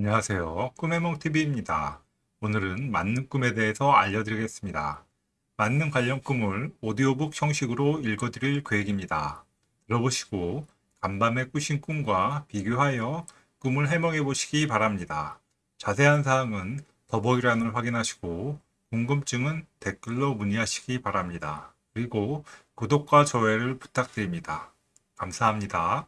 안녕하세요. 꿈해몽TV입니다. 오늘은 맞는 꿈에 대해서 알려드리겠습니다. 맞는 관련 꿈을 오디오북 형식으로 읽어드릴 계획입니다. 들어보시고 간밤에 꾸신 꿈과 비교하여 꿈을 해몽해 보시기 바랍니다. 자세한 사항은 더보기란을 확인하시고 궁금증은 댓글로 문의하시기 바랍니다. 그리고 구독과 좋아요를 부탁드립니다. 감사합니다.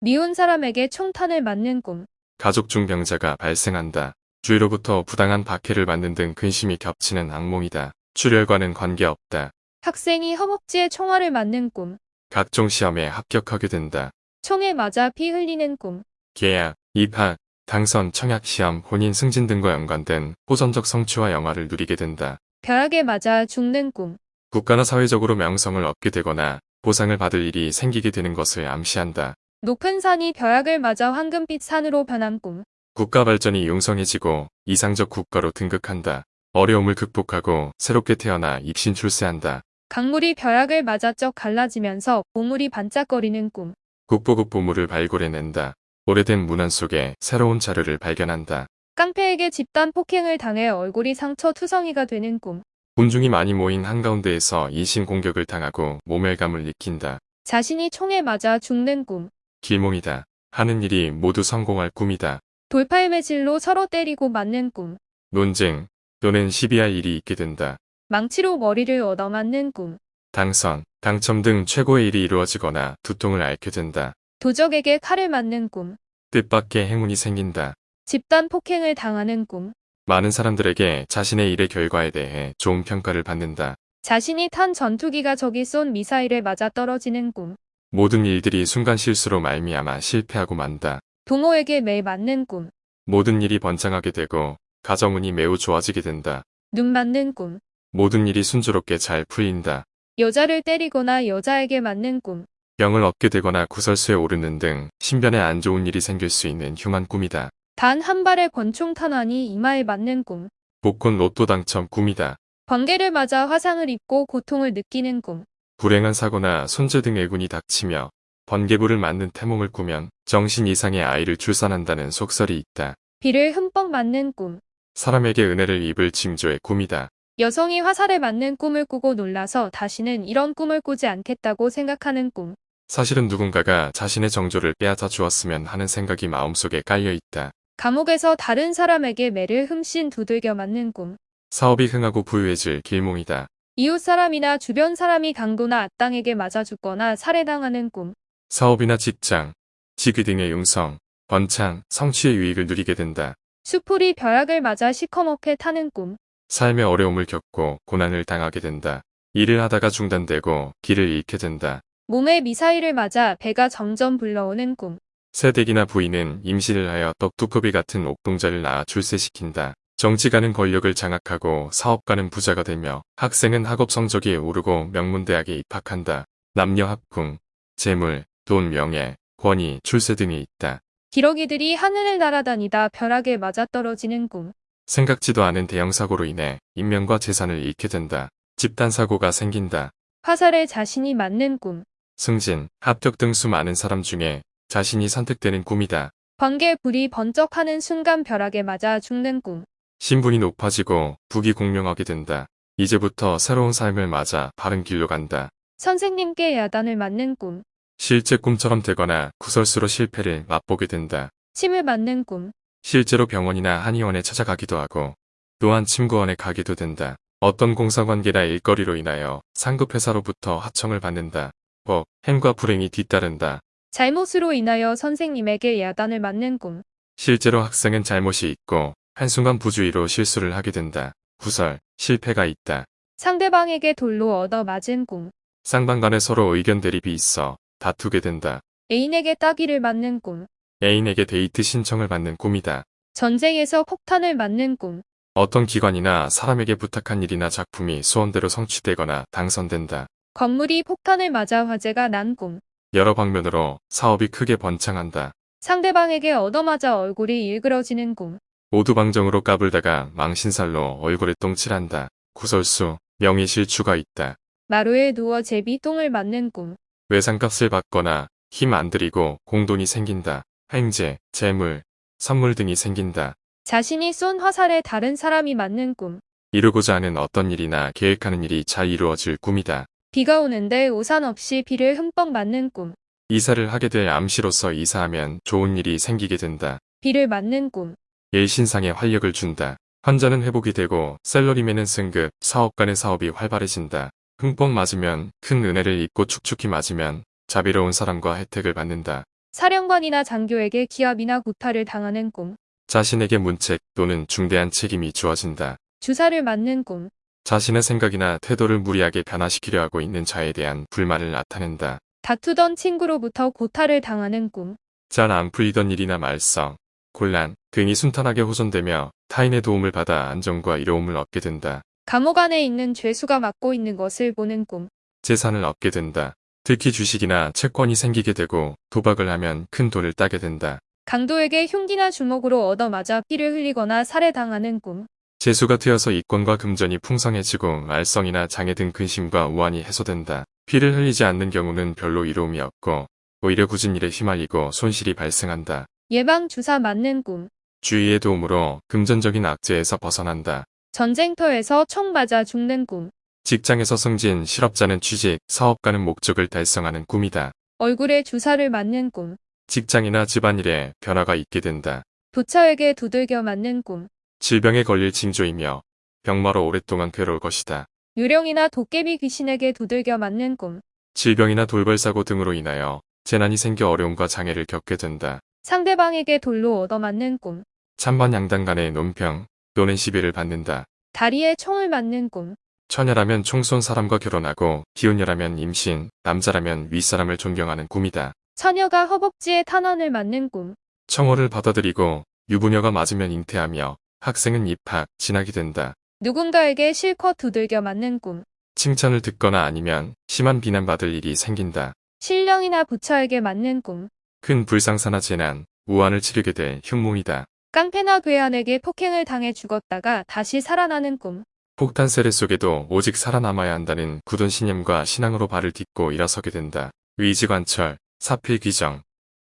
미운 사람에게 총탄을 맞는 꿈. 가족 중 병자가 발생한다. 주위로부터 부당한 박해를 받는 등 근심이 겹치는 악몽이다. 출혈과는 관계없다. 학생이 허벅지에 총알을 맞는 꿈. 각종 시험에 합격하게 된다. 총에 맞아 피 흘리는 꿈. 계약, 입학, 당선, 청약 시험, 혼인 승진 등과 연관된 호전적 성취와 영화를 누리게 된다. 벼락에 맞아 죽는 꿈. 국가나 사회적으로 명성을 얻게 되거나 보상을 받을 일이 생기게 되는 것을 암시한다. 높은 산이 벼락을 맞아 황금빛 산으로 변한 꿈. 국가 발전이 융성해지고 이상적 국가로 등극한다. 어려움을 극복하고 새롭게 태어나 입신 출세한다. 강물이 벼락을 맞아 쩍 갈라지면서 보물이 반짝거리는 꿈. 국보급 보물을 발굴해낸다. 오래된 문안 속에 새로운 자료를 발견한다. 깡패에게 집단 폭행을 당해 얼굴이 상처 투성이가 되는 꿈. 군중이 많이 모인 한가운데에서 이신 공격을 당하고 모멸감을 느낀다. 자신이 총에 맞아 죽는 꿈. 길몽이다. 하는 일이 모두 성공할 꿈이다. 돌팔 매질로 서로 때리고 맞는 꿈. 논쟁 또는 시비할 일이 있게 된다. 망치로 머리를 얻어맞는 꿈. 당선, 당첨 등 최고의 일이 이루어지거나 두통을 앓게 된다. 도적에게 칼을 맞는 꿈. 뜻밖의 행운이 생긴다. 집단 폭행을 당하는 꿈. 많은 사람들에게 자신의 일의 결과에 대해 좋은 평가를 받는다. 자신이 탄 전투기가 적이 쏜 미사일에 맞아 떨어지는 꿈. 모든 일들이 순간 실수로 말미암아 실패하고 만다. 동호에게 매 맞는 꿈. 모든 일이 번창하게 되고 가정운이 매우 좋아지게 된다. 눈 맞는 꿈. 모든 일이 순조롭게 잘 풀린다. 여자를 때리거나 여자에게 맞는 꿈. 병을 얻게 되거나 구설수에 오르는 등 신변에 안 좋은 일이 생길 수 있는 흉한 꿈이다. 단 한 발의 권총 탄환이 이마에 맞는 꿈. 복권 로또 당첨 꿈이다. 번개를 맞아 화상을 입고 고통을 느끼는 꿈. 불행한 사고나 손재 등 애군이 닥치며 번개불을 맞는 태몽을 꾸면 정신 이상의 아이를 출산한다는 속설이 있다. 비를 흠뻑 맞는 꿈. 사람에게 은혜를 입을 징조의 꿈이다. 여성이 화살에 맞는 꿈을 꾸고 놀라서 다시는 이런 꿈을 꾸지 않겠다고 생각하는 꿈. 사실은 누군가가 자신의 정조를 빼앗아 주었으면 하는 생각이 마음속에 깔려 있다. 감옥에서 다른 사람에게 매를 흠씬 두들겨 맞는 꿈. 사업이 흥하고 부유해질 길몽이다. 이웃 사람이나 주변 사람이 강도나 악당에게 맞아 죽거나 살해당하는 꿈. 사업이나 직장, 직위 등의 융성, 번창, 성취의 유익을 누리게 된다. 수풀이 벼락을 맞아 시커멓게 타는 꿈. 삶의 어려움을 겪고 고난을 당하게 된다. 일을 하다가 중단되고 길을 잃게 된다. 몸에 미사일을 맞아 배가 점점 불러오는 꿈. 새댁이나 부인은 임신을 하여 떡두꺼비 같은 옥동자를 낳아 출세시킨다. 정치가는 권력을 장악하고 사업가는 부자가 되며 학생은 학업 성적이 오르고 명문대학에 입학한다. 남녀 합궁, 재물, 돈, 명예, 권위, 출세 등이 있다. 기러기들이 하늘을 날아다니다 벼락에 맞아떨어지는 꿈. 생각지도 않은 대형 사고로 인해 인명과 재산을 잃게 된다. 집단 사고가 생긴다. 화살에 자신이 맞는 꿈. 승진, 합격 등 수많은 사람 중에 자신이 선택되는 꿈이다. 번개 불이 번쩍하는 순간 벼락에 맞아 죽는 꿈. 신분이 높아지고 북이 공명하게 된다. 이제부터 새로운 삶을 맞아 바른 길로 간다. 선생님께 야단을 맞는 꿈. 실제 꿈처럼 되거나 구설수로 실패를 맛보게 된다. 침을 맞는 꿈. 실제로 병원이나 한의원에 찾아가기도 하고 또한 침구원에 가기도 된다. 어떤 공사관계나 일거리로 인하여 상급 회사로부터 하청을 받는다. 법, 행과 불행이 뒤따른다. 잘못으로 인하여 선생님에게 야단을 맞는 꿈. 실제로 학생은 잘못이 있고 한순간 부주의로 실수를 하게 된다. 구설, 실패가 있다. 상대방에게 돌로 얻어 맞은 꿈. 쌍방 간에 서로 의견 대립이 있어 다투게 된다. 애인에게 따기를 맞는 꿈. 애인에게 데이트 신청을 받는 꿈이다. 전쟁에서 폭탄을 맞는 꿈. 어떤 기관이나 사람에게 부탁한 일이나 작품이 소원대로 성취되거나 당선된다. 건물이 폭탄을 맞아 화재가 난 꿈. 여러 방면으로 사업이 크게 번창한다. 상대방에게 얻어맞아 얼굴이 일그러지는 꿈. 오두방정으로 까불다가 망신살로 얼굴에 똥칠한다. 구설수, 명의실추가 있다. 마루에 누워 제비 똥을 맞는 꿈. 외상값을 받거나 힘 안 들이고 공돈이 생긴다. 횡재, 재물, 선물 등이 생긴다. 자신이 쏜 화살에 다른 사람이 맞는 꿈. 이루고자 하는 어떤 일이나 계획하는 일이 잘 이루어질 꿈이다. 비가 오는데 우산 없이 비를 흠뻑 맞는 꿈. 이사를 하게 될 암시로서 이사하면 좋은 일이 생기게 된다. 비를 맞는 꿈. 일신상에 활력을 준다. 환자는 회복이 되고 셀러리맨은 승급, 사업가는 사업이 활발해진다. 흠뻑 맞으면 큰 은혜를 입고 축축히 맞으면 자비로운 사람과 혜택을 받는다. 사령관이나 장교에게 기합이나 구타를 당하는 꿈. 자신에게 문책 또는 중대한 책임이 주어진다. 주사를 맞는 꿈. 자신의 생각이나 태도를 무리하게 변화시키려 하고 있는 자에 대한 불만을 나타낸다. 다투던 친구로부터 고타를 당하는 꿈. 잘 안 풀리던 일이나 말썽, 곤란 등이 순탄하게 호전되며 타인의 도움을 받아 안정과 이로움을 얻게 된다. 감옥 안에 있는 죄수가 맡고 있는 것을 보는 꿈. 재산을 얻게 된다. 특히 주식이나 채권이 생기게 되고 도박을 하면 큰 돈을 따게 된다. 강도에게 흉기나 주먹으로 얻어맞아 피를 흘리거나 살해당하는 꿈. 재수가 되어서 이권과 금전이 풍성해지고 말썽이나 장애 등 근심과 우환이 해소된다. 피를 흘리지 않는 경우는 별로 이로움이 없고 오히려 굳은 일에 휘말리고 손실이 발생한다. 예방 주사 맞는 꿈. 주의의 도움으로 금전적인 악재에서 벗어난다. 전쟁터에서 총 맞아 죽는 꿈. 직장에서 승진, 실업자는 취직, 사업가는 목적을 달성하는 꿈이다. 얼굴에 주사를 맞는 꿈. 직장이나 집안일에 변화가 있게 된다. 부처에게 두들겨 맞는 꿈. 질병에 걸릴 징조이며 병마로 오랫동안 괴로울 것이다. 유령이나 도깨비 귀신에게 두들겨 맞는 꿈. 질병이나 돌발사고 등으로 인하여 재난이 생겨 어려움과 장애를 겪게 된다. 상대방에게 돌로 얻어맞는 꿈. 찬반 양당 간의 논평 또는 시비를 받는다. 다리에 총을 맞는 꿈. 처녀라면 총쏜 사람과 결혼하고 기혼녀라면 임신, 남자라면 윗사람을 존경하는 꿈이다. 처녀가 허벅지에 탄원을 맞는 꿈. 청혼을 받아들이고 유부녀가 맞으면 잉태하며 학생은 입학, 진학이 된다. 누군가에게 실컷 두들겨 맞는 꿈. 칭찬을 듣거나 아니면 심한 비난받을 일이 생긴다. 신령이나 부처에게 맞는 꿈. 큰 불상사나 재난, 우환을 치르게 될 흉몽이다. 깡패나 괴한에게 폭행을 당해 죽었다가 다시 살아나는 꿈. 폭탄 세례 속에도 오직 살아남아야 한다는 굳은 신념과 신앙으로 발을 딛고 일어서게 된다. 의지관철, 사필귀정,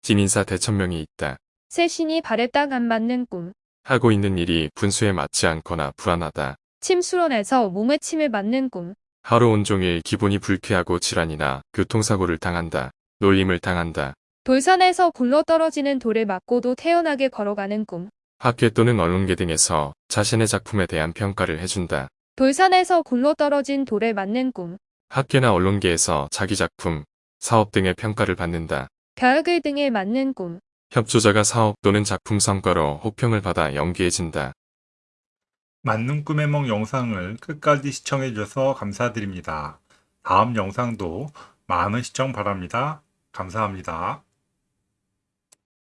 진인사 대천명이 있다. 새 신이 발에 딱 안 맞는 꿈. 하고 있는 일이 분수에 맞지 않거나 불안하다. 침수론에서 몸에 침을 맞는 꿈. 하루 온종일 기분이 불쾌하고 질환이나 교통사고를 당한다. 놀림을 당한다. 돌산에서 굴러떨어지는 돌을 맞고도 태연하게 걸어가는 꿈. 학회 또는 언론계 등에서 자신의 작품에 대한 평가를 해준다. 돌산에서 굴러떨어진 돌에 맞는 꿈. 학계나 언론계에서 자기 작품, 사업 등의 평가를 받는다. 벼락을 등에 맞는 꿈. 협조자가 사업 또는 작품 성과로 호평을 받아 연기해진다. 맞는 꿈의梦 영상을 끝까지 시청해주셔서 감사드립니다. 다음 영상도 많은 시청 바랍니다. 감사합니다.